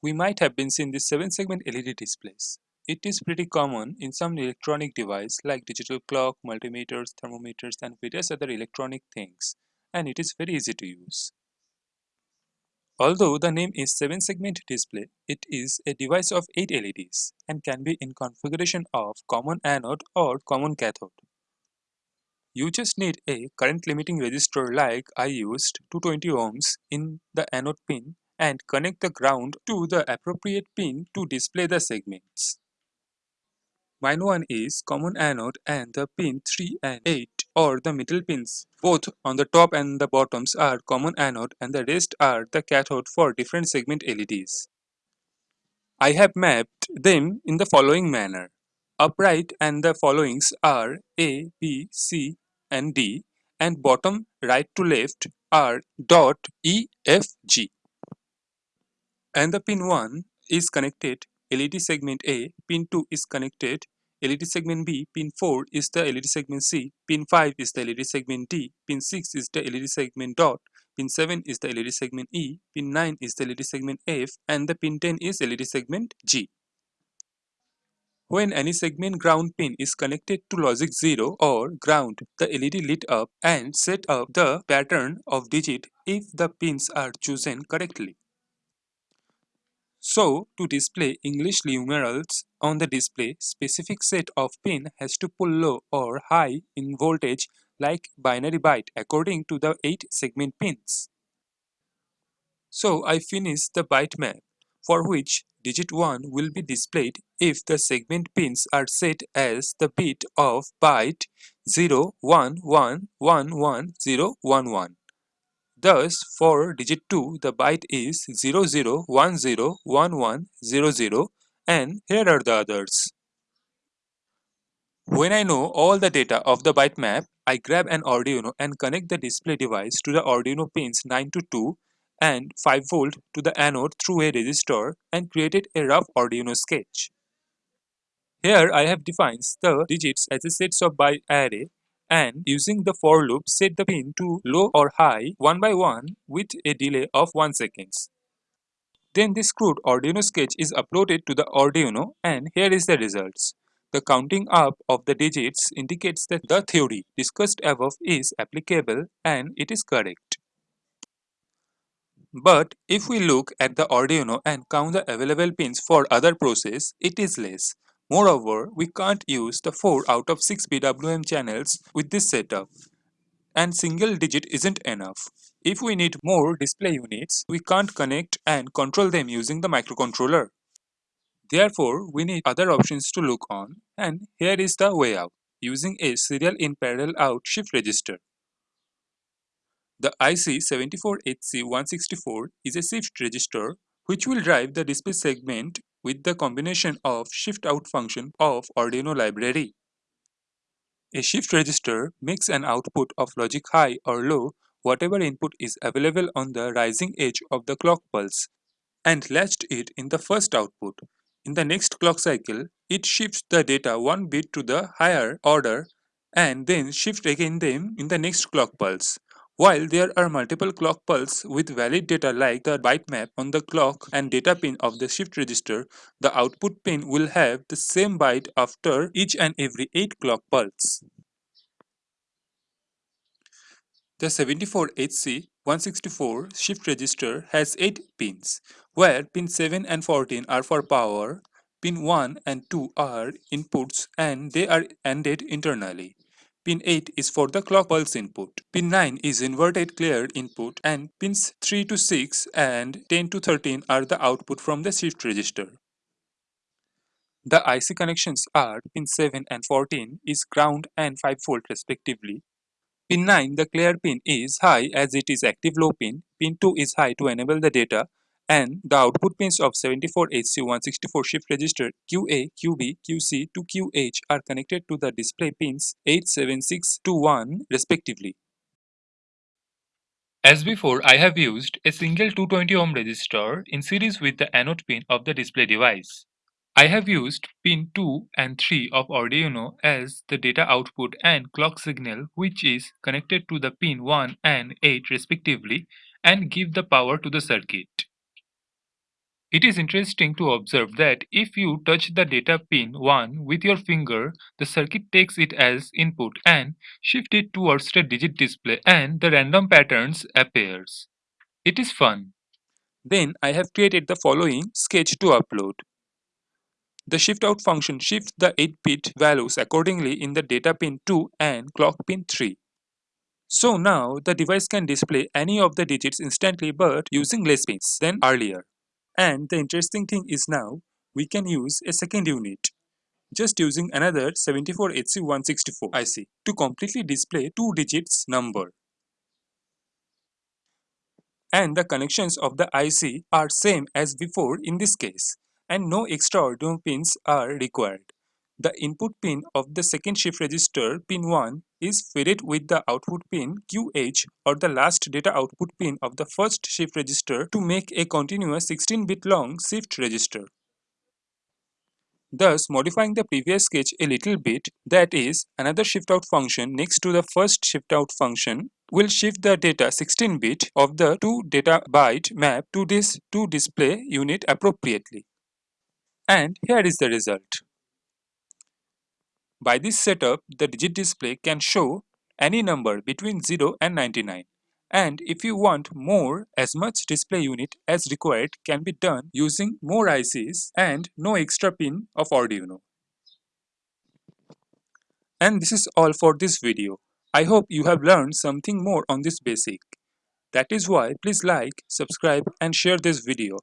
We might have been seeing these 7-segment LED displays. It is pretty common in some electronic device like digital clock, multimeters, thermometers and various other electronic things and it is very easy to use. Although the name is 7-segment display, it is a device of 8 LEDs and can be in configuration of common anode or common cathode. You just need a current limiting resistor like I used 220 ohms in the anode pin and connect the ground to the appropriate pin to display the segments. Mine one is common anode and the pin 3 and 8 or the middle pins both on the top and the bottoms are common anode and the rest are the cathode for different segment LEDs. I have mapped them in the following manner. Upright and the followings are A, B, C and D and bottom right to left are dot E, F, G and the pin 1 is connected LED segment A, pin 2 is connected LED segment B, pin 4 is the LED segment C, pin 5 is the LED segment D, pin 6 is the LED segment dot, pin 7 is the LED segment E, pin 9 is the LED segment F and the pin 10 is LED segment G. When any segment ground pin is connected to logic 0 or ground, the LED lit up and set up the pattern of digit if the pins are chosen correctly. So, to display English numerals on the display, specific set of pin has to pull low or high in voltage like binary byte according to the 8 segment pins. So, I finish the byte map for which digit 1 will be displayed if the segment pins are set as the bit of byte 0, 1, 1, 1, 1, 0, 1, 1. Thus, for digit 2, the byte is 00101100 and here are the others. When I know all the data of the byte map, I grab an Arduino and connect the display device to the Arduino pins 9 to 2 and 5 volt to the anode through a resistor and created a rough Arduino sketch. Here I have defined the digits as a sets of byte array and using the for loop set the pin to low or high one by one with a delay of 1 seconds. Then this crude Arduino sketch is uploaded to the Arduino and here is the results. The counting up of the digits indicates that the theory discussed above is applicable and it is correct. But if we look at the Arduino and count the available pins for other process, it is less. Moreover, we can't use the 4 out of 6 PWM channels with this setup. And single digit isn't enough. If we need more display units, we can't connect and control them using the microcontroller. Therefore, we need other options to look on and here is the way out using a serial in parallel out shift register. The IC74HC164 is a shift register which will drive the display segment with the combination of shift out function of Arduino library. A shift register makes an output of logic high or low whatever input is available on the rising edge of the clock pulse and latched it in the first output. In the next clock cycle, it shifts the data one bit to the higher order and then shift again them in the next clock pulse. While there are multiple clock pulses with valid data like the byte map on the clock and data pin of the shift register, the output pin will have the same byte after each and every 8 clock pulse. The 74HC164 shift register has 8 pins, where pin 7 and 14 are for power, pin 1 and 2 are inputs and they are ANDed internally. Pin 8 is for the clock pulse input. Pin 9 is inverted clear input and pins 3 to 6 and 10 to 13 are the output from the shift register. The IC connections are pin 7 and 14 is ground and 5 volt respectively. Pin 9 the clear pin is high as it is active low pin. Pin 2 is high to enable the data and the output pins of 74HC164 shift register QA, QB, QC to QH are connected to the display pins 8, 7, 6 to 1 respectively. As before, I have used a single 220 ohm resistor in series with the anode pin of the display device. I have used pin 2 and 3 of Arduino as the data output and clock signal which is connected to the pin 1 and 8 respectively and give the power to the circuit. It is interesting to observe that if you touch the data pin 1 with your finger, the circuit takes it as input and shift it towards the digit display and the random patterns appears. It is fun. Then I have created the following sketch to upload. The shift out function shifts the 8-bit values accordingly in the data pin 2 and clock pin 3. So now the device can display any of the digits instantly but using less pins than earlier. And the interesting thing is now we can use a second unit just using another 74HC164 IC to completely display two digits number. And the connections of the IC are same as before in this case and no extra Arduino pins are required. The input pin of the second shift register pin 1 is fitted with the output pin QH or the last data output pin of the first shift register to make a continuous 16-bit long shift register. Thus modifying the previous sketch a little bit, that is, another shift out function next to the first shift out function will shift the data 16-bit of the 2 data byte map to this 2 display unit appropriately. And here is the result. By this setup, the digit display can show any number between 0 and 99. And if you want more, as much display unit as required can be done using more ICs and no extra pin of Arduino. And this is all for this video. I hope you have learned something more on this basic. That is why please like, subscribe and share this video.